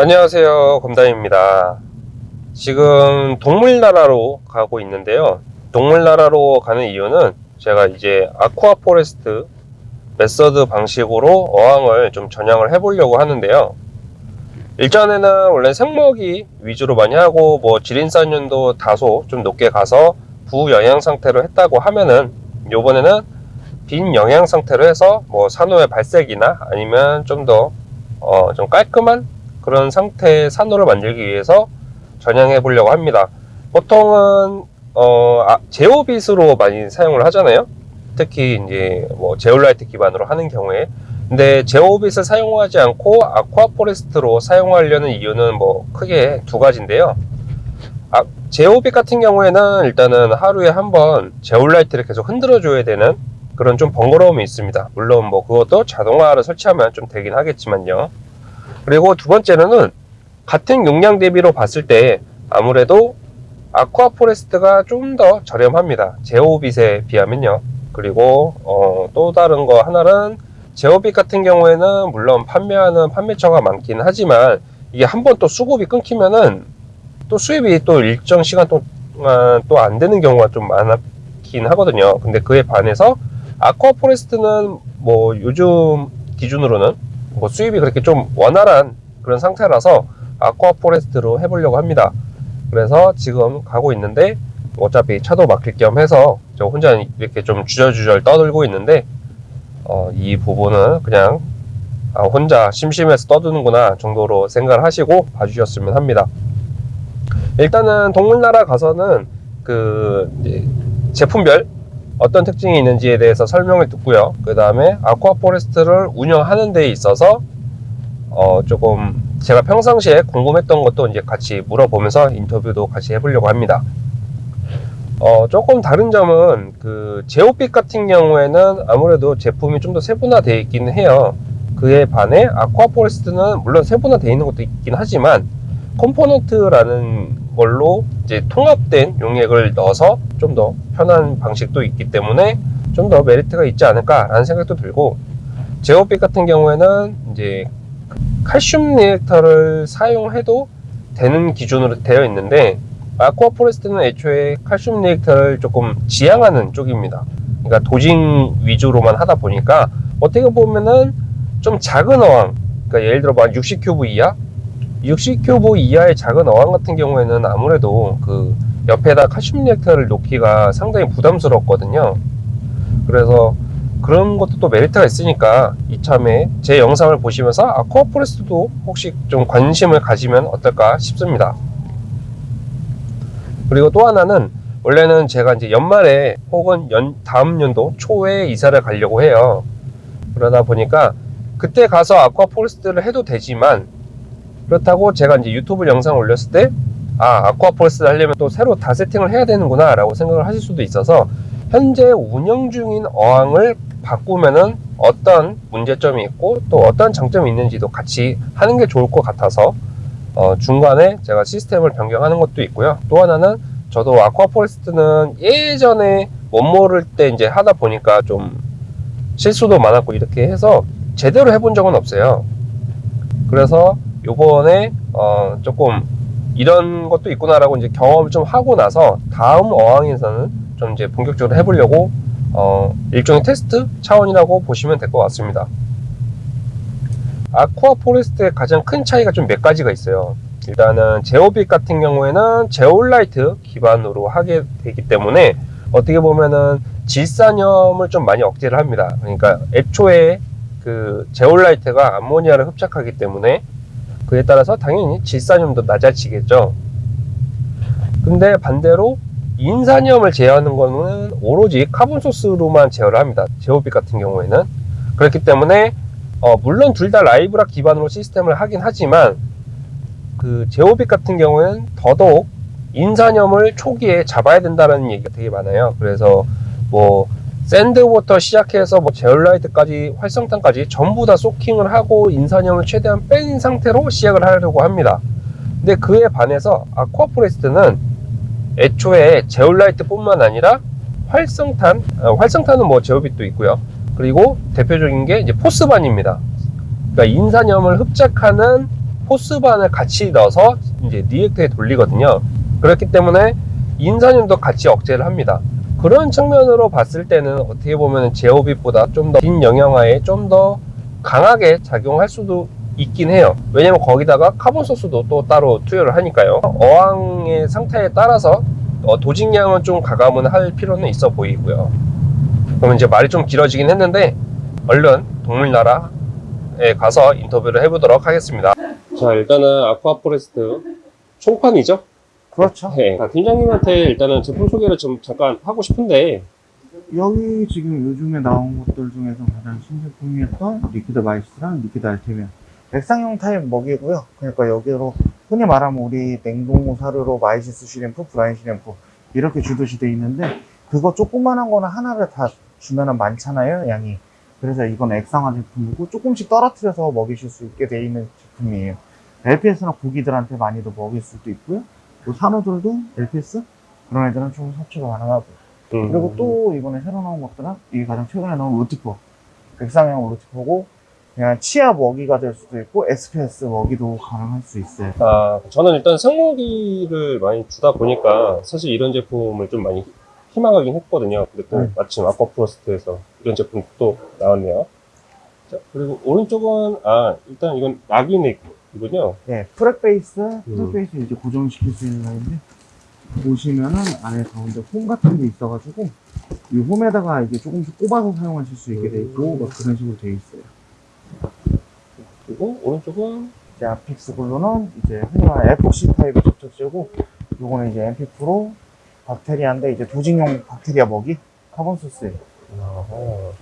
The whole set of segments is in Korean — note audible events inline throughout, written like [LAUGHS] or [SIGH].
안녕하세요. 검담입니다. 지금 동물나라로 가고 있는데요. 동물나라로 가는 이유는 제가 이제 Aquaforest method 방식으로 어항을 좀 전향을 해 보려고 하는데요. 일전에는 원래 생먹이 위주로 많이 하고 뭐 질인산염도 다소 좀 높게 가서 부영양 상태로 했다고 하면은 요번에는 빈 영양 상태로 해서 뭐 산호의 발색이나 아니면 좀더 어, 좀 깔끔한 그런 상태의 산호를 만들기 위해서 전향해 보려고 합니다. 보통은 어, 아, 제오빗으로 많이 사용을 하잖아요. 특히 이제 뭐 제올라이트 기반으로 하는 경우에 근데 제오빗을 사용하지 않고 아쿠아포레스트로 사용하려는 이유는 뭐 크게 두 가지인데요. 아, 제오빗 같은 경우에는 일단은 하루에 한 번 제올라이트를 계속 흔들어 줘야 되는 그런 좀 번거로움이 있습니다. 물론 뭐 그것도 자동화를 설치하면 좀 되긴 하겠지만요. 그리고 두 번째로는 같은 용량 대비로 봤을 때 아무래도 Aquaforest가 좀 더 저렴합니다. ZEOvit에 비하면요. 그리고 어, 또 다른 거 하나는 ZEOvit 같은 경우에는 물론 판매하는 판매처가 많긴 하지만 이게 한 번 또 수급이 끊기면은 또 수입이 또 일정 시간 동안 또 안 되는 경우가 좀 많긴 하거든요. 근데 그에 반해서 Aquaforest는 뭐 요즘 기준으로는 뭐 수입이 그렇게 좀 원활한 그런 상태라서 Aquaforest로 해보려고 합니다. 그래서 지금 가고 있는데 어차피 차도 막힐 겸 해서 저 혼자 이렇게 좀 주절주절 떠들고 있는데 어, 이 부분은 그냥 아, 혼자 심심해서 떠드는구나 정도로 생각을 하시고 봐주셨으면 합니다. 일단은 동물나라 가서는 그 제품별 어떤 특징이 있는지에 대해서 설명을 듣고요. 그 다음에 Aquaforest를 운영하는 데 있어서 어 조금 제가 평상시에 궁금했던 것도 이제 같이 물어보면서 인터뷰도 같이 해보려고 합니다. 어 조금 다른 점은 그 ZEOvit 같은 경우에는 아무래도 제품이 좀 더 세분화되어 있기는 해요. 그에 반해 Aquaforest는 물론 세분화되어 있는 것도 있긴 하지만 component라는 걸로 이제 통합된 용액을 넣어서 좀 더 편한 방식도 있기 때문에 좀 더 메리트가 있지 않을까라는 생각도 들고 ZEOvit 같은 경우에는 이제 칼슘 reactor를 사용해도 되는 기준으로 되어 있는데 Aquaforest는 애초에 칼슘 reactor를 조금 지양하는 쪽입니다. 그러니까 dosing 위주로만 하다 보니까 어떻게 보면은 좀 작은 어항, 그러니까 예를 들어 뭐 60cube 이하 60cube 이하의 작은 어항 같은 경우에는 아무래도 그 옆에다 칼슘 reactor를 놓기가 상당히 부담스럽거든요. 그래서 그런 것도 또 메리트가 있으니까 이참에 제 영상을 보시면서 Aquaforest도 혹시 좀 관심을 가지면 어떨까 싶습니다. 그리고 또 하나는 원래는 제가 이제 연말에 혹은 연, 다음 연도 초에 이사를 가려고 해요. 그러다 보니까 그때 가서 Aquaforest를 해도 되지만 그렇다고 제가 이제 유튜브 영상 올렸을 때 아, Aquaforest 하려면 또 새로 다 세팅을 해야 되는구나 라고 생각을 하실 수도 있어서 현재 운영 중인 어항을 바꾸면은 어떤 문제점이 있고 또 어떤 장점이 있는지도 같이 하는 게 좋을 것 같아서 어, 중간에 제가 시스템을 변경하는 것도 있고요. 또 하나는 저도 Aquaforest는 예전에 뭣 모를 때 이제 하다 보니까 좀 실수도 많았고 이렇게 해서 제대로 해본 적은 없어요. 그래서 요번에 어 조금 이런 것도 있구나라고 이제 경험을 좀 하고 나서 다음 어항에서는 좀 이제 본격적으로 해보려고 어 일종의 테스트 차원이라고 보시면 될 것 같습니다. Aquaforest의 가장 큰 차이가 좀 몇 가지가 있어요. 일단은 ZEOvit 같은 경우에는 제올라이트 기반으로 하게 되기 때문에 어떻게 보면은 질산염을 좀 많이 억제를 합니다. 그러니까 애초에 그 제올라이트가 암모니아를 흡착하기 때문에 그에 따라서 당연히 질산염도 낮아지겠죠. 근데 반대로 인산염을 제어하는 거는 오로지 carbon source로만 제어를 합니다. ZEOvit 같은 경우에는. 그렇기 때문에 어, 물론 둘 다 live rock 기반으로 시스템을 하긴 하지만 그 ZEOvit 같은 경우에는 더더욱 인산염을 초기에 잡아야 된다는 얘기가 되게 많아요. 그래서 뭐 sand부터 시작해서 뭐 제올라이트까지 활성탄까지 전부 다 soaking을 하고 인산염을 최대한 뺀 상태로 시작을 하려고 합니다. 근데 그에 반해서 Aquaforest는 애초에 제올라이트 뿐만 아니라 활성탄, 어, 활성탄은 뭐 ZEOvit도 있고요. 그리고 대표적인 게 이제 Phosban입니다. 그러니까 인산염을 흡착하는 Phosban을 같이 넣어서 이제 reactor에 돌리거든요. 그렇기 때문에 인산염도 같이 억제를 합니다. 그런 측면으로 봤을 때는 어떻게 보면 ZEOvit보다 좀 더 빈영양화에 좀 더 강하게 작용할 수도 있긴 해요. 왜냐면 거기다가 carbon source도 또 따로 투여를 하니까요. 어항의 상태에 따라서 어, dosing량은 좀 가감은 할 필요는 있어 보이고요. 그럼 이제 말이 좀 길어지긴 했는데 얼른 동물나라에 가서 인터뷰를 해보도록 하겠습니다. 자 일단은 Aquaforest 총판이죠? 그렇죠. 네. 아, 팀장님한테 일단은 제품 소개를 좀 잠깐 하고 싶은데 여기 지금 요즘에 나온 것들 중에서 가장 신제품이었던 Liquid Mysis랑 Liquid Artemia. 액상형 타입 먹이고요. 그러니까 여기로 흔히 말하면 우리 냉동 사료로 mysis shrimp, brine shrimp 이렇게 주듯이 돼 있는데 그거 조그만한 거는 하나를 다 주면 은 많잖아요, 양이. 그래서 이건 액상화 제품이고 조금씩 떨어뜨려서 먹이실 수 있게 돼 있는 제품이에요. LPS나 고기들한테 많이도 먹일 수도 있고요. 또 산호들도 LPS 그런 애들은 좀 섭취가 가능하고 음, 그리고 또 이번에 새로 나온 것들은 이게 가장 최근에 나온 로티포 백상형 로티포고 그냥 치아 먹이가 될 수도 있고 SPS 먹이도 가능할 수 있어요 아, 저는 일단 생모기를 많이 주다 보니까 사실 이런 제품을 좀 많이 희망하긴 했거든요. 근데 또 네. 마침 Aquaforest에서 이런 제품 또 나왔네요. 자, 그리고 오른쪽은 아 일단 이건 낙이네 이군요. 네 frag base 음. frag base 이제 고정시킬 수 있는 라인인데 보시면은 안에 가운데 홈 같은 게 있어가지고 이 홈에다가 이게 조금씩 꼽아서 사용하실 수 있게 돼 있고 막 그런 식으로 돼 있어요 그리고 오른쪽은 이제 AFix Glue는 이제 흔히 말하는 에폭시 타입의 접착제고 요거는 이제 NP Pro 박테리아인데 이제 dosing용 박테리아 먹이 카본 소스예요 아하.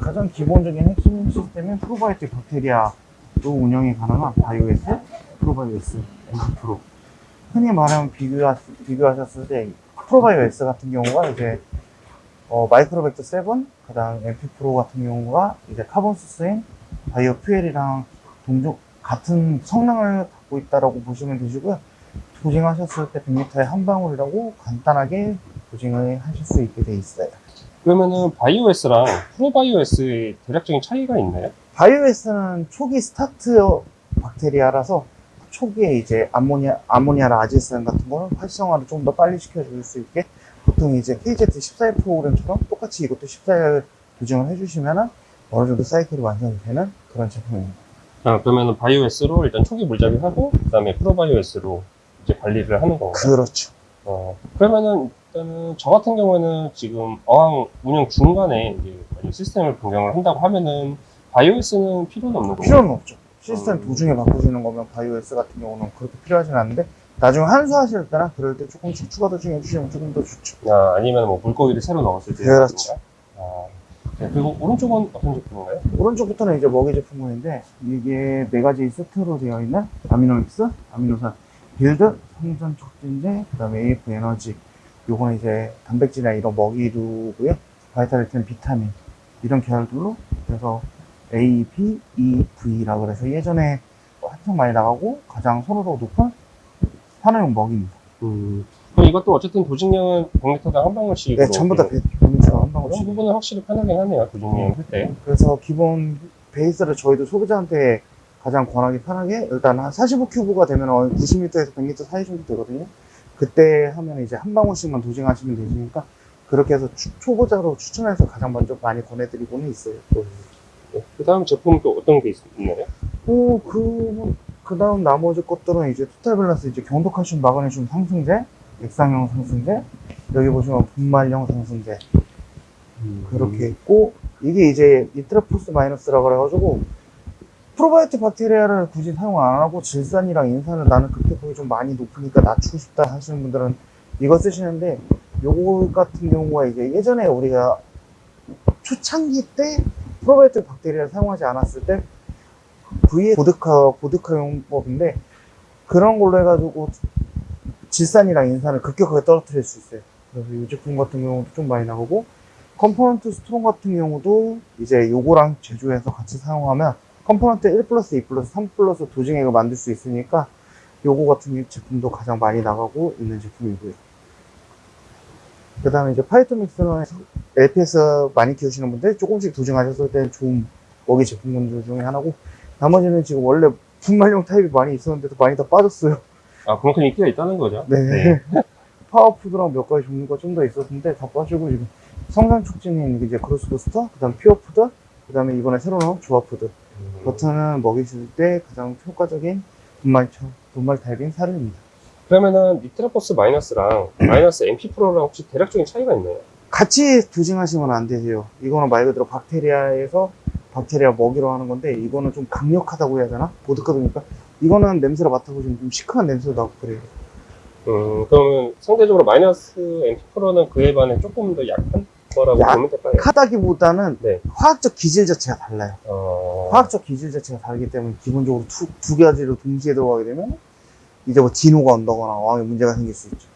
가장 기본적인 핵심 시스템인 프로바이오틱 박테리아 로 운영이 가능한 Bio S, Pro Bio S, Pro. 흔히 말하면 비교하, 비교하셨을 때 Pro Bio S 같은 경우가 이제 어, MicroBacter 7, 그 다음 NP Pro 같은 경우가 이제 carbon source인 Bio Fuel이랑 동종 같은 성능을 갖고 있다라고 보시면 되시고요. 도징하셨을 때 100m에 한 방울이라고 간단하게 도징을 하실 수 있게 돼 있어요. 그러면은 바이오S랑 프로바이오S의 대략적인 차이가 있나요? 바이오에스는 초기 스타트 박테리아라서 초기에 이제 아모니아, 아모니아나 아질산 같은 거는 활성화를 좀 더 빨리 시켜줄 수 있게 보통 이제 KZ14 프로그램처럼 똑같이 이것도 14일 도정을 해주시면은 어느 정도 사이클이 완성이 되는 그런 제품입니다. 아, 그러면은 바이오S로 일단 초기 물잡이하고 그다음에 프로바이오S로 이제 관리를 하는 건가요? 그렇죠. 어, 그러면은 일단은 저 같은 경우에는 지금 어항 운영 중간에 이제 시스템을 변경을 한다고 하면은 바이오스는 필요는 없는 거고 필요는 없죠. 시스템 음. 도중에 바꾸시는 거면 바이오에스 같은 경우는 그렇게 필요하진 않은데 나중에 환수하실 때나 그럴 때 조금씩 추가 도중해 주시면 조금 더 좋죠. 아, 아니면 뭐 물고기를 새로 넣었을 때 그렇죠. 아, 네, 그리고 오른쪽은 어떤 제품인가요? 오른쪽부터는 이제 먹이 제품군인데 이게 네 가지 세트로 되어 있는 Amino Mix, 아미노산, Build, 성장 촉진제, 그 다음에 AF 에너지. 요거는 이제 단백질이나 이런 먹이류고요. Vitality, 비타민 이런 계열들로 그래서 A, B, E, V라 그래서 예전에 한참 많이 나가고 가장 선호도가 높은 산호용 먹이입니다. 음, 그럼 이것도 어쨌든 도직량은 100m당 한 방울씩으로 네, 전부 다 비밀처럼 한 그런 방울씩. 부분은 확실히 편하긴 하네요 도직량 할 때 그래서 기본 베이스를 저희도 소비자한테 가장 권하기 편하게 일단 한 45큐브가 되면 90m에서 100m 사이 정도 되거든요. 그때 하면 이제 한 방울씩만 도징하시면 되시니까 그렇게 해서 추- 초보자로 추천해서 가장 먼저 많이 권해드리고는 있어요. 그 다음 제품은 또 어떤 게 있- 있나요? 오, 그, 그 다음 나머지 것들은 이제 total balance 이제 경도 칼슘 마그네슘 상승제, 액상형 상승제, 여기 보시면 분말형 상승제, 그렇게 있고 이게 이제 Nitraphos Minus라고 그래가지고 프로바이오틱 박테리아를 굳이 사용 안 하고 질산이랑 인산을 나는 극대폭이 좀 많이 높으니까 낮추고 싶다 하시는 분들은 이거 쓰시는데 요거 같은 경우가 이제 예전에 우리가 초창기 때 프로바이오틱 박테리아를 사용하지 않았을 때 V의 보드카 보드카 용법인데 그런 걸로 해가지고 질산이랑 인산을 급격하게 떨어뜨릴 수 있어요. 그래서 이 제품 같은 경우도 좀 많이 나오고 Component Strong 같은 경우도 이제 요거랑 제조해서 같이 사용하면 Component 1 플러스 2 플러스 3 플러스 dosing액을 만들 수 있으니까 요거 같은 제품도 가장 많이 나가고 있는 제품이고요. 그 다음에 이제 Phyto Mix는 LPS 많이 키우시는 분들 조금씩 dosing하셨을 때 좋은 먹이 제품군들 중에 하나고 나머지는 지금 원래 분말용 타입이 많이 있었는데도 많이 다 빠졌어요. 아, 그만큼 인기가 있다는 거죠. 네. [LAUGHS] Power Food랑 몇 가지 종류가 좀 더 있었는데 다 빠지고 지금 성장 촉진인 이제 Growth Booster, 그 다음 Pure Food, 그 다음에 이번에 새로 나온 Zoa Food. 음. 버튼 먹이실 때 가장 효과적인 분말처, 분말 타입인 사료입니다. 그러면은 니트라포스 마이너스랑 [CLEARS THROAT] 마이너스 MP 프로랑 혹시 대략적인 차이가 있나요? 같이 두징하시면 안 되세요. 이거는 말 그대로 박테리아에서 박테리아 먹이로 하는 건데 이거는 좀 강력하다고 해야 되나? 보드카드니까 이거는 냄새를 맡아보시면 좀 시큼한 냄새도 나고 그래요. 음, 그러면 상대적으로 마이너스 MP 프로는 그에 반해 조금 더 약한 거라고 약- 보면 될까요? 하다기보다는 네. 화학적 기질 자체가 달라요. 어, 화학적 기질 자체가 다르기 때문에 기본적으로 두, 두 가지로 동시에 들어가게 되면 이제 뭐 진호가 온다거나 어항에 문제가 생길 수 있죠.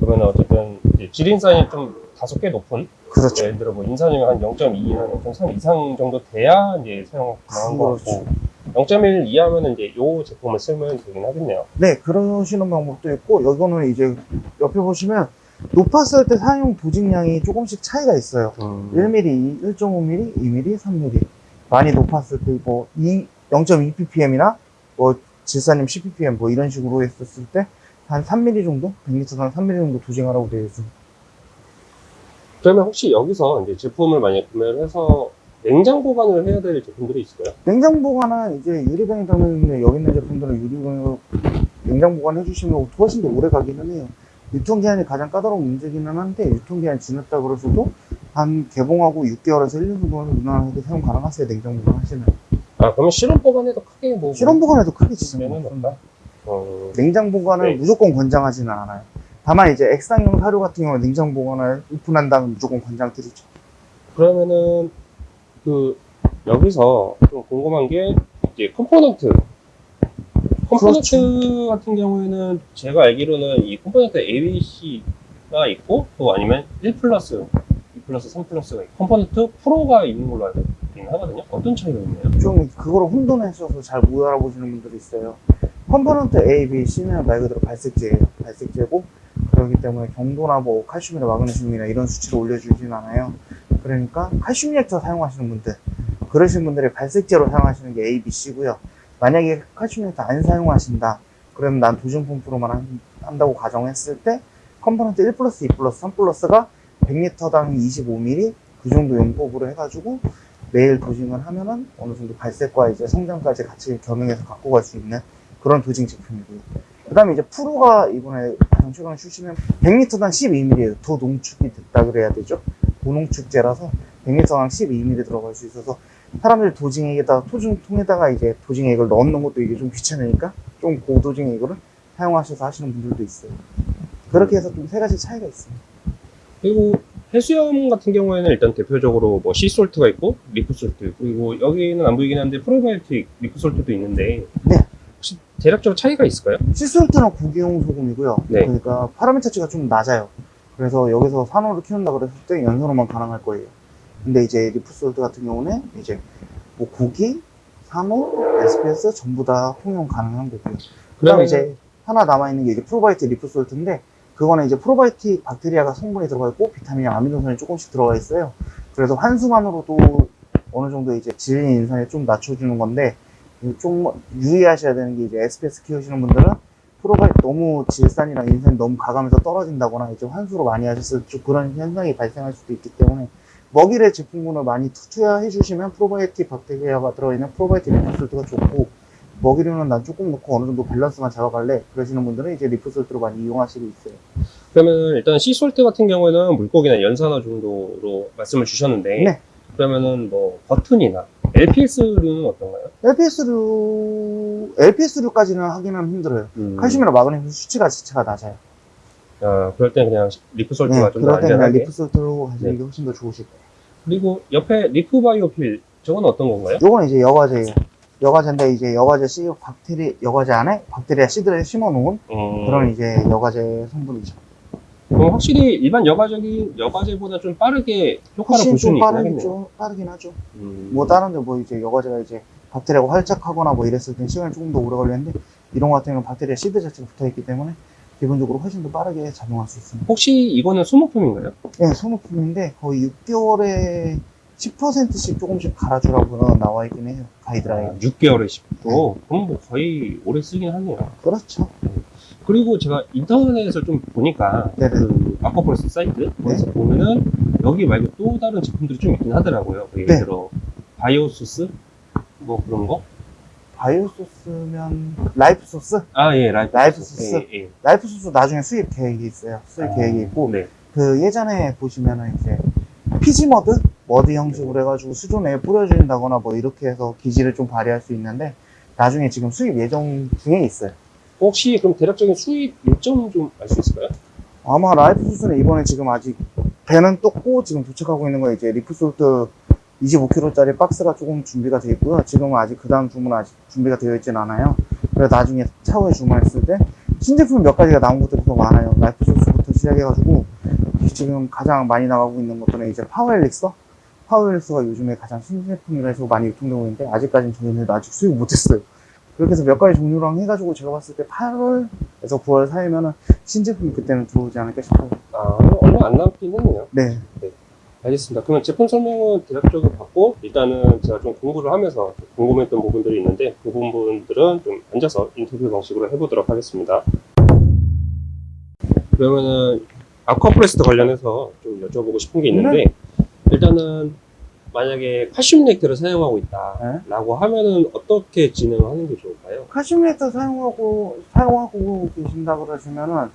그러면 어쨌든 질인산이 좀 다소 꽤 높은 그렇죠. 예를 들어 뭐 인산이면 한 0.2, 한0.3 이상 정도 돼야 이제 사용 가능한 것 같고 0.1 이하면은 이제 요 제품을 쓰면 되긴 하겠네요. 네, 그러시는 방법도 있고, 여기는 이제 옆에 보시면 높았을 때 사용 도직량이 조금씩 차이가 있어요. 음, 1mm, 1.5mm, 2mm, 3mm. 많이 높았을 때 뭐 0.2 ppm이나 뭐 질산염 10 ppm 뭐 이런 식으로 했었을 때 한 3mm 정도, 100리터당 3mm 정도 도징하라고 되어 있습니다. 그러면 혹시 여기서 이제 제품을 만약 구매를 해서 냉장 보관을 해야 될 제품들이 있을까요? 냉장 보관은 이제 유리병에 담는 여기 있는 제품들은 유리병으로 냉장 보관해 주시면 훨씬 더 오래 가기는 해요. 유통기한이 가장 까다로운 문제기는 한데 유통기한 지났다 그러셔도 한 개봉하고 6개월에서 1년 정도는 무난하게 사용 가능하세요 냉장 보관하시면 아 그러면 실온 보관해도 크게 뭐 실온 보관에도 크게 없습니다. 없다. 어, 냉장 보관을 네. 무조건 권장하지는 않아요. 다만 이제 액상용 사료 같은 경우는 냉장 보관을 오픈한 다음에 무조건 권장드리죠. 그러면은 그 여기서 좀 궁금한 게 이제 컴포넌트 컴포넌트 그렇죠. 같은 경우에는 제가 알기로는 이 Component A, B, C가 있고 또 아니면 1 플러스, 2 플러스, 3 플러스가 있고 Component Pro가 있는 걸로 알고 있 긴 하거든요. 어떤 차이가 있나요? 좀 그거를 혼돈해서 잘 못 알아보시는 분들이 있어요. Component A, B, C는 말 그대로 발색제예요. 발색제고 그렇기 때문에 경도나 뭐 칼슘이나 마그네슘이나 이런 수치를 올려주진 않아요. 그러니까 칼슘 reactor 사용하시는 분들 그러신 분들이 발색제로 사용하시는 게 A, B, C고요. 만약에 칼슘 reactor 안 사용하신다. 그러면 난 dosing 펌프로만 한- 한다고 가정했을 때 Component 1 플러스, 2 플러스, 3 플러스가 100리터당 25ml 그 정도 용법으로 해가지고 매일 dosing을 하면은 어느 정도 발색과 이제 성장까지 같이 겸용해서 갖고 갈 수 있는 그런 dosing 제품이고요. 그 다음에 이제 Pro가 이번에 가장 최근에 출시면 100리터당 12ml예요. 더 농축이 됐다 그래야 되죠. 고농축제라서 100리터당 12ml 들어갈 수 있어서 사람들이 dosing액에다가 dosing통에다가 이제 dosing액을 넣는 것도 이게 좀 귀찮으니까 좀 고dosing액으로 사용하셔서 하시는 분들도 있어요. 그렇게 해서 좀 세 가지 차이가 있습니다. 그리고 해수염 같은 경우에는 일단 대표적으로 뭐 Sea Salt가 있고 Reef Salt 그리고 여기는 안 보이긴 한데 Probiotic Reef Salt도 있는데 네. 혹시 대략적으로 차이가 있을까요? Sea Salt는 고기용 소금이고요. 네. 그러니까 parameter치가 좀 낮아요. 그래서 여기서 산호를 키운다 그랬을 때 연산호만 가능할 거예요. 근데 이제 Reef Salt 같은 경우는 이제 뭐 고기, 산호, SPS 전부 다 통용 가능한 거고요. 그다음에 그러면은- 이제 하나 남아 있는 게 이제 프로바이오틱 리프솔트인데 그거는 이제 프로바이오틱 박테리아가 성분이 들어가 있고 비타민이랑 아미노산이 조금씩 들어가 있어요. 그래서 환수만으로도 어느 정도 이제 질린 인산에 좀 낮춰주는 건데 좀 유의하셔야 되는 게 이제 SPS 키우시는 분들은 프로가 너무 질산이랑 인산이 너무 가감해서 떨어진다거나 이제 환수로 많이 하셨을 때 그런 현상이 발생할 수도 있기 때문에 먹이의 제품군을 많이 투- 투여해 주시면 프로바이오틱 박테리아가 들어있는 Probiotic Reef Salt가 좋고 먹이료는 난 조금 넣고 어느 정도 밸런스만 잡아갈래 그러시는 분들은 이제 Reef Salt로 많이 이용하시고 있어요 그러면 일단 Sea Salt 같은 경우에는 물고기나 연산호 정도로 말씀을 주셨는데 네. 그러면은 뭐 버튼이나 LPS류는 어떤가요? LPS류 LPS류까지는 하기는 힘들어요 음, 칼슘이나 마그네슘 수치가 자체가 낮아요 아, 그럴 땐 그냥 Reef Salt가 네, 좀더 그럴 안전하게 Reef Salt로 하시는 네. 게 훨씬 더 좋으실 거예요 그리고 옆에 Reef Bio Fill 저건 어떤 건가요? 요건 이제 여과제예요. 여과제인데 이제 여과제 씨 박테리 여과제 안에 박테리아 seed를 심어놓은 음, 그런 이제 여과제 성분이죠. 그럼 확실히 일반 여과적인 여과제보다 좀 빠르게 효과를 훨씬 볼 수는 좀. 빠르긴 하죠. 음, 뭐 다른데 뭐 이제 여과제가 이제 박테리아가 활착하거나 뭐 이랬을 땐 시간이 조금 더 오래 걸리는데 이런 거 같은 경우는 박테리아 씨드 자체가 붙어있기 때문에 기본적으로 훨씬 더 빠르게 작용할 수 있습니다. 혹시 이거는 소모품인가요? 네, 소모품인데 거의 6개월에 10%씩 조금씩 갈아주라고는 나와 있긴 해요. 가이드라인. 6개월에 10도. 그럼 뭐 거의 오래 쓰긴 하네요. 그렇죠. 그리고 제가 인터넷에서 좀 보니까 네네. 그 Aquaforest 사이트 거기서 보면은 여기 말고 또 다른 제품들이 좀 있긴 하더라고요. 그 예를 네. 들어 Bio Source 뭐 그런 거? Bio Source면 Life Source? 아 예, Life, Life Source. Source. 예, 예. Life Source 나중에 수입 계획이 있어요. 수입 아, 계획이 있고 네. 그 예전에 보시면은 이제 Fiji mud mud 형식으로 해가지고 수조에 뿌려준다거나 뭐 이렇게 해서 기질을 좀 발휘할 수 있는데 나중에 지금 수입 예정 중에 있어요. 혹시 그럼 대략적인 수입 일정 좀 알 수 있을까요? 아마 Life Source는 이번에 지금 아직 배는 떴고 지금 도착하고 있는 거 이제 Reef Salt 25kg짜리 박스가 조금 준비가 되어 있고요. 지금은 아직 그 다음 주문 아직 준비가 되어 있진 않아요. 그래서 나중에 차후에 주문했을 때 신제품 몇 가지가 나온 것들이 더 많아요. Life Source부터 시작해가지고 지금 가장 많이 나가고 있는 것들은 이제 파워엘릭서 파워엘릭서가 요즘에 가장 신제품이라 해서 많이 유통되고 있는데 아직까지는 저희는 아직 수입 못했어요. 그렇게 해서 몇 가지 종류랑 해가지고 제가 봤을 때 8월에서 9월 사이면은 신제품이 그때는 들어오지 않을까 싶어요. 아 얼마 안 남긴 했네요. 네. 알겠습니다. 그러면 제품 설명은 대략적으로 받고 일단은 제가 좀 공부를 하면서 궁금했던 부분들이 있는데 그 부분들은 좀 앉아서 인터뷰 방식으로 해보도록 하겠습니다. 그러면은 Aquaforest 관련해서 좀 여쭤보고 싶은 게 있는데 일단은 만약에 칼슘 reactor를 사용하고 있다라고 하면은 어떻게 진행하는 게 좋을까요? 칼슘 reactor 사용하고 사용하고 계신다 그러시면은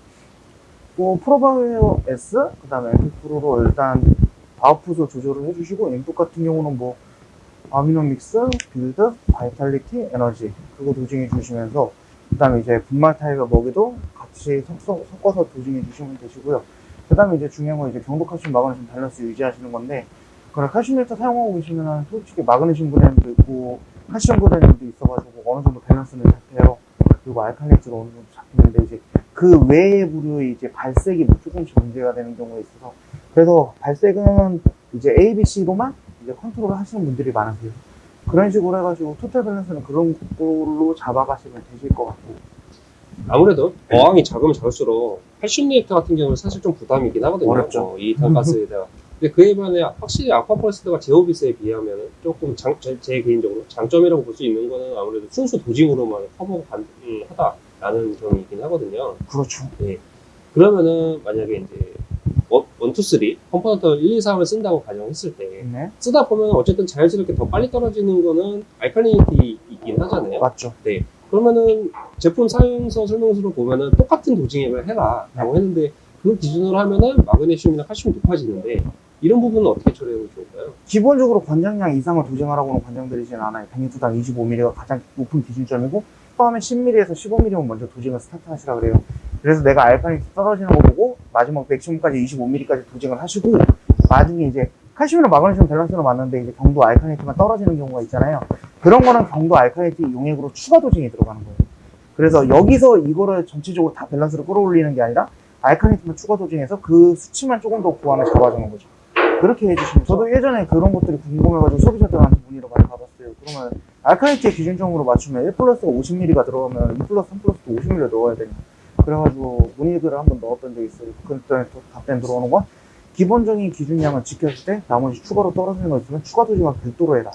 뭐 Probio S 그다음에 프로로 일단 아웃풋을 조절을 해주시고 input 같은 경우는 뭐 Amino Mix, Build, Vitality, Energy 그거 dosing해 주시면서 그 다음에 이제 분말 타입의 먹이도 같이 섞어, 섞어서 dosing해 주시면 되시고요. 그 다음에 이제 중요한 건 이제 경도 칼슘 마그네슘 밸런스 유지하시는 건데 그런 칼슘 reactor 사용하고 계시면은 솔직히 마그네슘 그램도 있고 칼슘 그램도 있어가지고 어느 정도 밸런스는 잡혀요. 그리고 알칼리트가 어느 정도 잡히는데 이제 그 외의 부류의 이제 발색이 뭐 조금씩 문제가 되는 경우가 있어서 그래서 발색은 이제 A, B, C로만 이제 컨트롤을 하시는 분들이 많으세요. 그런 식으로 해가지고 토탈 밸런스는 그런 걸로 잡아가시면 되실 것 같고 아무래도 어항이 작으면 작을수록 칼슘 reactor 같은 경우는 사실 좀 부담이긴 하거든요. 어렵죠. 어, 이 탄산가스에다가. [LAUGHS] 근데 그에 반해 확실히 Aquaforest가 Zeovit에 비하면 조금 장, 제, 제 개인적으로 장점이라고 볼 수 있는 거는 아무래도 순수 dosing으로만 커버가 가능하다라는 점이 있긴 하거든요. 그렇죠. 그러면은 만약에 이제 one, one, two, three component 1, 2, 3을 쓴다고 가정했을 때 네, 쓰다 보면 어쨌든 자연스럽게 더 빨리 떨어지는 거는 alkalinity 있긴 하잖아요. 맞죠. 그러면은 제품 사용서 설명서로 보면은 똑같은 dosing액을 해라 라고 했는데 그 기준으로 하면은 마그네슘이나 칼슘이 높아지는데 이런 부분은 어떻게 처리하면 좋을까요? 기본적으로 권장량 이상을 dosing하라고는 권장드리진 않아요. 100리터당 25ml가 가장 높은 기준점이고 처음에 10ml에서 15ml면 먼저 dosing을 스타트하시라 그래요. 그래서 내가 alkalinity 떨어지는 거 보고 마지막 maximum까지 25ml까지 dosing을 하시고 나중에 이제 칼슘이랑 마그네슘 밸런스로 맞는데 이제 경도 알칼리티만 떨어지는 경우가 있잖아요. 그런 거는 경도 알칼리티 용액으로 추가 도징이 들어가는 거예요. 그래서 여기서 이거를 전체적으로 다 밸런스를 끌어올리는 게 아니라 알칼리티만 추가 도징해서 그 수치만 조금 더 구하면 잡아주는 거죠. 그렇게 해주시면 저도 예전에 그런 것들이 궁금해가지고 소비자들한테 문의를 많이 받았어요. 그러면 알칼리티의 기준점으로 맞추면 1 플러스가 50ml가 들어가면 2 플러스 3 플러스도 50ml 넣어야 되냐. 그래가지고 문의글을 한번 넣었던 적이 있어요. 또 답변 들어오는 건 기본적인 기준량을 지켰을 때 나머지 추가로 떨어지는 거 있으면 추가 도징을 별도로 해라.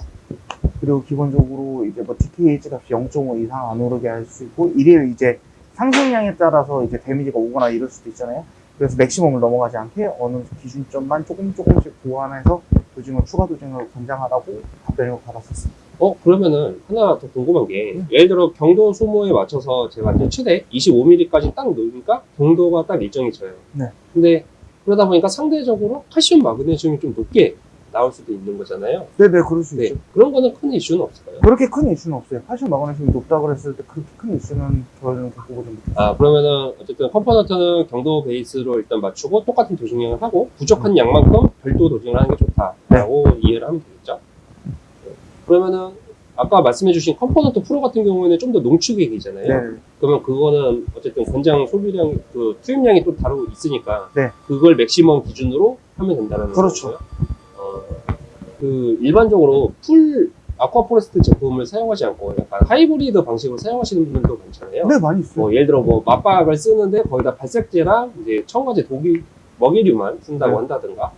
그리고 기본적으로 이제 뭐 TKH 값이 0.5 이상 안 오르게 할 수 있고 일일 이제 상승량에 따라서 이제 데미지가 오거나 이럴 수도 있잖아요. 그래서 맥시멈을 넘어가지 않게 어느 기준점만 조금 조금씩 보완해서 dosing을 추가 dosing을 권장하라고 답변을 받았었어요. 어 그러면은 하나 더 궁금한 게 예를 들어 경도 소모에 맞춰서 제가 이제 최대 25ml까지 딱 넣으니까 경도가 딱 일정이 져요. 네. 근데 그러다 보니까 상대적으로 칼슘 마그네슘이 좀 높게 나올 수도 있는 거잖아요. 네네 그럴 수 네. 있죠. 그런 거는 큰 이슈는 없을까요? 그렇게 큰 이슈는 없어요. 칼슘 마그네슘이 높다고 그랬을 때 그렇게 큰 이슈는 저는 겪어보지 못했어요. 아 그러면은 어쨌든 component는 경도 베이스로 일단 맞추고 똑같은 dosing량을 하고 부족한 양만큼 별도 dosing을 하는 게 좋다라고 이해를 하면 되겠죠. 네. 그러면은 아까 말씀해주신 Component Pro 같은 경우에는 좀 더 농축액이잖아요. 네. 그러면 그거는 어쨌든 권장 소비량 그 투입량이 또 다르고 있으니까 네. 그걸 maximum 기준으로 하면 된다는 그렇죠. 거고요. 어, 그 일반적으로 full Aquaforest 제품을 사용하지 않고 약간 하이브리드 방식으로 사용하시는 분들도 많잖아요. 네, 많이 있어요. 뭐 예를 들어 뭐 맞박을 쓰는데 거기다 발색제랑 이제 첨가제 독이 먹이류만 쓴다고 네. 한다든가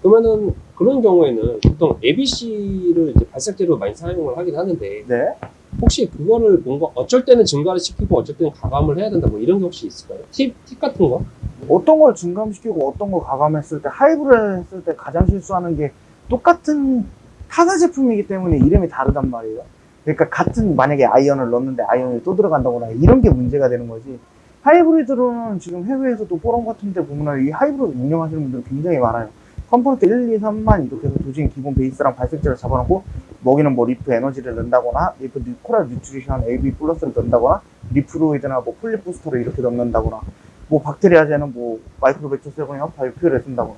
그러면은 그런 경우에는 보통 ABC를 이제 발색제로 많이 사용을 하긴 하는데 네. 혹시 그거를 뭔가 어쩔 때는 증가를 시키고 어쩔 때는 가감을 해야 된다 뭐 이런 게 혹시 있을까요? 팁, 팁 같은 거? 어떤 걸 증감시키고 어떤 걸 가감했을 때 하이브를 했을 때 가장 실수하는 게 똑같은 타사 제품이기 때문에 이름이 다르단 말이에요. 그러니까 같은 만약에 iron을 넣었는데 아이언이 또 들어간다거나 이런 게 문제가 되는 거지. 하이브리드로는 지금 해외에서도 포럼 같은 데 보면 이 하이브리드 운영하시는 분들 굉장히 많아요. Component 1, 2, 3만 이렇게 해서 dosing 기본 베이스랑 발색제를 잡아놓고 먹이는 뭐 Reef Energy를 넣는다거나 리프 뉴- 코랄 뉴트리션 AB 플러스를 넣는다거나 Reef-Roids나 뭐 Polyp Booster를 이렇게 넣는다거나 뭐 박테리아제는 뭐 MicroBacter Seven이나 바이퓨를 쓴다거나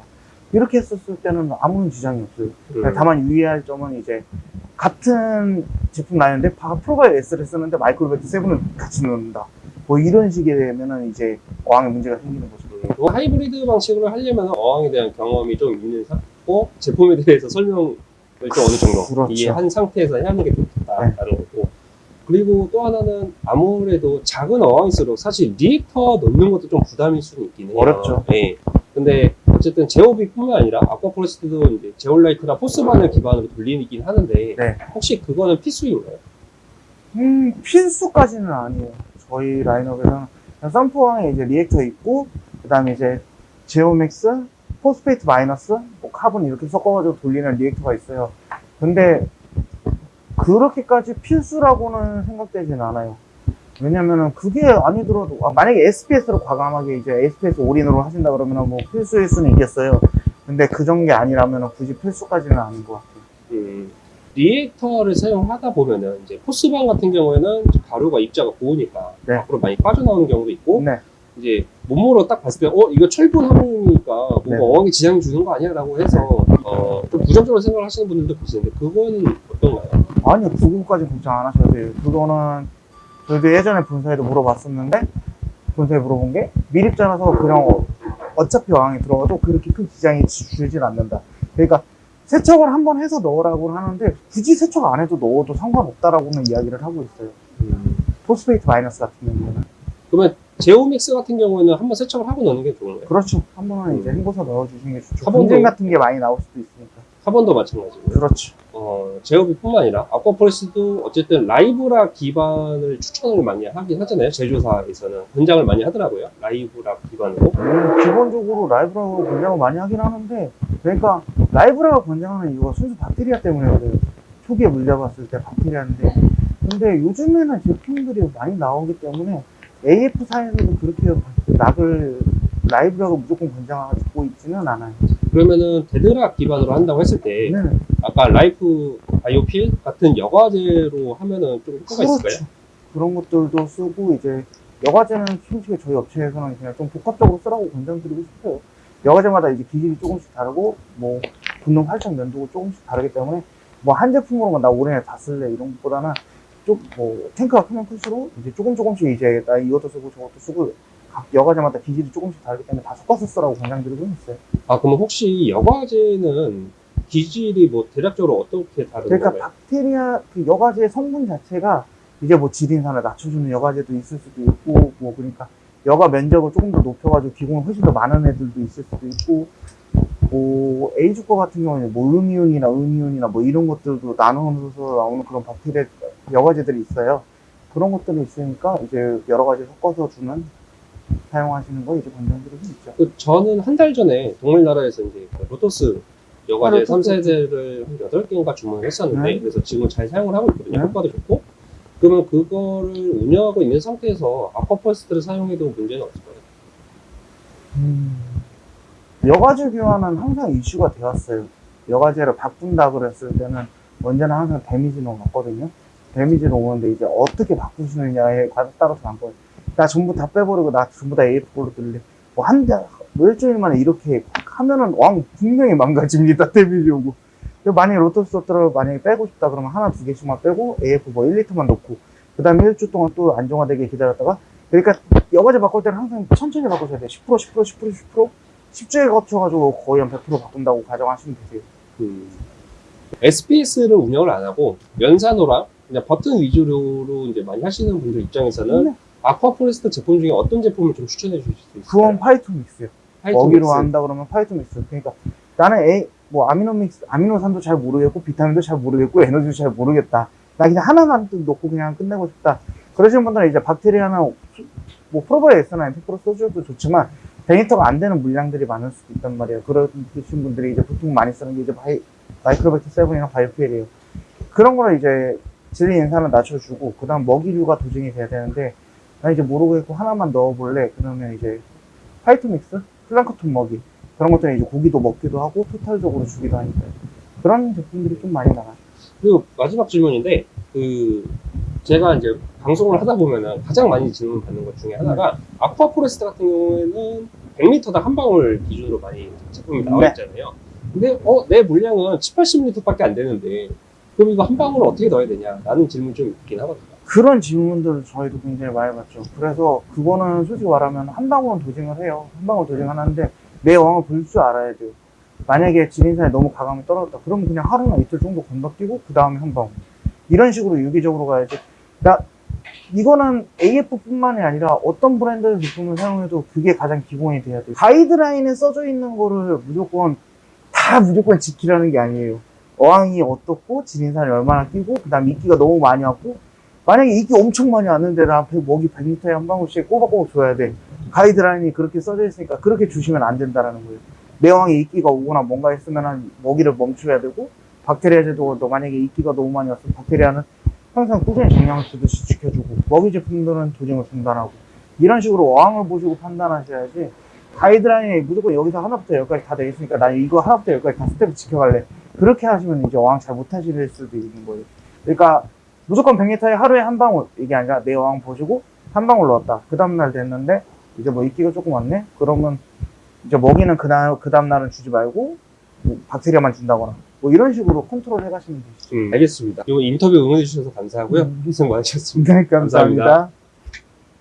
이렇게 했었을 때는 아무런 지장이 없어요. 음. 다만 유의할 점은 이제 같은 제품 라인인데 Probio S를 쓰는데 MicroBacter Seven을 같이 넣는다. 뭐 이런 식이 되면은 이제 어항에 문제가 생기는 거죠. 음, 그 하이브리드 방식으로 하려면 어항에 대한 경험이 좀 있는 상태고 제품에 대해서 설명을 좀 어느 정도 그렇죠. 이해한 상태에서 하는 게 좋겠다라는 거고 그리고 또 하나는 아무래도 작은 어항일수록 사실 reactor 넣는 것도 좀 부담일 수는 있긴 해요. 어렵죠. 예. 근데 어쨌든 Zeovit뿐만 아니라 Aquaforest도 이제 제올라이트나 Phosban을 기반으로 돌리긴 하는데 네. 혹시 그거는 필수인가요? 음, 필수까지는 아니에요. 저희 라인업에서는 sump 안에 이제 reactor 있고, 그 다음에 이제 Zeo Mix, Phosphate Minus, 뭐 카본 이렇게 섞어가지고 돌리는 reactor가 있어요. 근데 그렇게까지 필수라고는 생각되진 않아요. 왜냐면은 그게 아니더라도, 아, 만약에 SPS로 과감하게 이제 SPS 올인으로 하신다 그러면은 뭐 필수일 수는 있겠어요. 근데 그 정도 아니라면은 굳이 필수까지는 아닌 것 같아요. 음, 리액터를 사용하다 보면은 이제 포스방 같은 경우에는 가루가 입자가 고우니까 네. 앞으로 많이 빠져나오는 경우도 있고 네. 이제 몸으로 딱 봤을 때 어 이거 철분 함유니까 뭔가 네. 어항에 지장이 주는 거 아니야라고 해서 어, 좀 부정적으로 생각을 하시는 분들도 계시는데 그거는 어떤가요? 아니요, 그거까지 걱정 안 하셔도 돼요. 그거는 저희도 예전에 본사에도 물어봤었는데 본사에 물어본 게 미립자라서 그냥 어- 어차피 어항에 들어가도 그렇게 큰 지장이 지- 주질 않는다. 그러니까 세척을 한 번 해서 넣으라고 하는데 굳이 세척 안 해도 넣어도 상관없다라고는 이야기를 하고 있어요. Phosphate Minus 같은 경우는 그러면 Zeo Mix 같은 경우에는 한번 세척을 하고 넣는 게 좋은 거예요? 그렇죠. 한 번은 이제 음. 헹궈서 넣어주시는 게 좋죠. 분진 같은 게 많이 나올 수도 있으니까. 카본도 마찬가지고 그렇죠. 어, ZEOvit뿐만 아니라 Aquaforest도 어쨌든 live rock 기반을 추천을 많이 하긴 하잖아요. 제조사에서는 권장을 많이 하더라고요. live rock 기반으로. 음, 기본적으로 live rock 권장을 많이 하긴 하는데, 그러니까 live rock 권장하는 이유가 순수 박테리아 때문에 그래요. 초기에 물려봤을 때 박테리아인데, 근데 요즘에는 제품들이 많이 나오기 때문에 AF사에서도 그렇게 rock을 live rock 무조건 권장하고 있지는 않아요. 그러면은 dead rock 기반으로 한다고 했을 때 네, 아까 Life Bio Fil 같은 여과제로 하면은 좀 효과가 있을까요? 그렇죠. 그런 것들도 쓰고 이제 여과제는 솔직히 저희 업체에서는 그냥 좀 복합적으로 쓰라고 권장드리고 싶어요. 여과제마다 이제 기질이 조금씩 다르고 뭐 분노 활성 연도가 조금씩 다르기 때문에 뭐 한 제품으로만 나 올해 다 쓸래 이런 것보다는 좀뭐 탱크가 크면 클수록 이제 조금 조금씩 이제 나 이것도 쓰고 저것도 쓰고 각 여과제마다 기질이 조금씩 다르기 때문에 다 섞어서 쓰라고 권장드리고 있어요. 아 그럼 혹시 여과제는 기질이 뭐 대략적으로 어떻게 다른 그러니까 건가요? 박테리아 그 여과제 성분 자체가 이제 뭐 지린산을 낮춰주는 여과제도 있을 수도 있고 뭐 그러니까 여과 면적을 조금 더 높여가지고 기공이 훨씬 더 많은 애들도 있을 수도 있고 뭐 A주거 같은 경우는 뭐 음이온이나 음이온이나 뭐 이런 것들도 나누어서 나오는 그런 박테리아 여과제들이 있어요. 그런 것들이 있으니까 이제 여러 가지 섞어서 주는 사용하시는 거 이제 권장드리고 있죠. 그 저는 한 달 전에 동물나라에서 이제 그 로토스 여과제 아, 로토스. 3세대를 한 8개인가 주문을 했었는데 네. 그래서 지금 잘 사용을 하고 있거든요. 네. 효과도 좋고 그러면 그거를 운영하고 있는 상태에서 Aquaforest를 사용해도 문제는 없을까요? 음, 여과제 교환은 항상 이슈가 되었어요. 여과제를 바꾼다 그랬을 때는 언제나 항상 데미지는 왔거든요. 데미지는 오는데 이제 어떻게 바꾸시느냐에 따라서 많거든요. 나 전부 다 빼버리고 나 전부 다 AF 걸로 들래. 뭐 한 달, 뭐 일주일 만에 이렇게 확 하면은 어항 분명히 망가집니다. [LAUGHS] 근데 만약에 로토스 소트를 만약에 빼고 싶다 그러면 하나 두 개씩만 빼고 AF 뭐 1리터만 넣고 그 다음에 일주 동안 또 안정화되게 기다렸다가 그러니까 여과제 바꿀 때는 항상 천천히 바꾸셔야 돼요. 10% 10% 10% 10% 10주에 거쳐가지고 거의 한 100% 바꾼다고 가정하시면 되세요. 음. SPS를 운영을 안 하고 연산호랑 그냥 버튼 위주로 이제 많이 하시는 분들 입장에서는 네. Aquaforest 제품 중에 어떤 제품을 좀 추천해 주실 수 있을까요? 그건 Phyto Mix요. Phyto 먹이류 Mix. 한다 그러면 Phyto Mix. 그러니까 나는 A, 뭐 Amino Mix, 아미노산도 잘 모르겠고, 비타민도 잘 모르겠고, 에너지도 잘 모르겠다. 나 그냥 하나만 좀 넣고 그냥 끝내고 싶다. 그러시는 분들은 이제 박테리아나 뭐 프로바이 S나 MP 프로 써줘도 좋지만 베니터가 안 되는 물량들이 많을 수도 있단 말이에요. 그러신 분들이 이제 보통 많이 쓰는 게 이제 바이, 마이크로백터 7이나 바이오피엘이에요. 그런 거를 이제 질리 인산을 낮춰주고, 그 다음 먹이류가 도증이 돼야 되는데, 나 이제 모르겠고 하나만 넣어볼래. 그러면 이제 화이트 믹스, 플랑크톤 먹이 그런 것들은 이제 고기도 먹기도 하고 토탈적으로 주기도 하니까요. 그런 제품들이 좀 많이 나가요. 그리고 마지막 질문인데 그 제가 이제 방송을 하다 보면은 가장 많이 질문 받는 것 중에 하나가 Aquaforest 같은 경우에는 100리터당 한 방울 기준으로 많이 제품이 나와 네. 있잖아요. 근데 어 내 물량은 7, 80리터밖에 안 되는데 그럼 이거 한 방울을 어떻게 넣어야 되냐? 라는 질문 좀 있긴 하거든요. 그런 질문들 저희도 굉장히 많이 받죠. 그래서 그거는 솔직히 말하면 한 방울은 dosing을 해요. 한 방울 dosing하는데 내 왕을 볼 줄 알아야 돼요. 만약에 지린산이 너무 가감이 떨어졌다. 그러면 그냥 하루나 이틀 정도 건너뛰고 그 다음에 한 방울. 이런 식으로 유기적으로 가야지. 나 이거는 AF뿐만이 아니라 어떤 브랜드의 제품을 사용해도 그게 가장 기본이 돼야 돼요. 가이드라인에 써져 있는 거를 무조건 다 무조건 지키라는 게 아니에요. 어항이 어떻고 지린산이 얼마나 끼고 그 다음 이끼가 너무 많이 왔고 만약에 이끼 엄청 많이 왔는데 나 배- 먹이 100리터에 한 방울씩 꼬박꼬박 줘야 돼. 가이드라인이 그렇게 써져 있으니까 그렇게 주시면 안 된다라는 거예요. 내 어항에 이끼가 오거나 뭔가 했으면 먹이를 멈춰야 되고 박테리아 제도도 만약에 이끼가 너무 많이 왔으면 박테리아는 항상 꾸준히 정량을 주듯이 지켜주고 먹이 제품들은 dosing을 중단하고 이런 식으로 어항을 보시고 판단하셔야지 가이드라인이 무조건 여기서 하나부터 열까지 다 돼 있으니까 나 이거 하나부터 열까지 다 스텝 지켜갈래 그렇게 하시면 이제 어항 잘 못하실 수도 있는 거예요 그러니까 무조건 100리터에 하루에 한 방울 이게 아니라 내 어항 보시고 한 방울 넣었다 그 다음날 됐는데 이제 뭐 이끼가 조금 왔네 그러면 이제 먹이는 그날 그 다음날은 주지 말고 뭐 박테리아만 준다거나 뭐 이런 식으로 컨트롤 해가시면 되시죠 음, 알겠습니다. 이거 인터뷰 응원해 주셔서 감사하고요. 음. 희생 많으셨습니다. 네, 감사합니다. 감사합니다.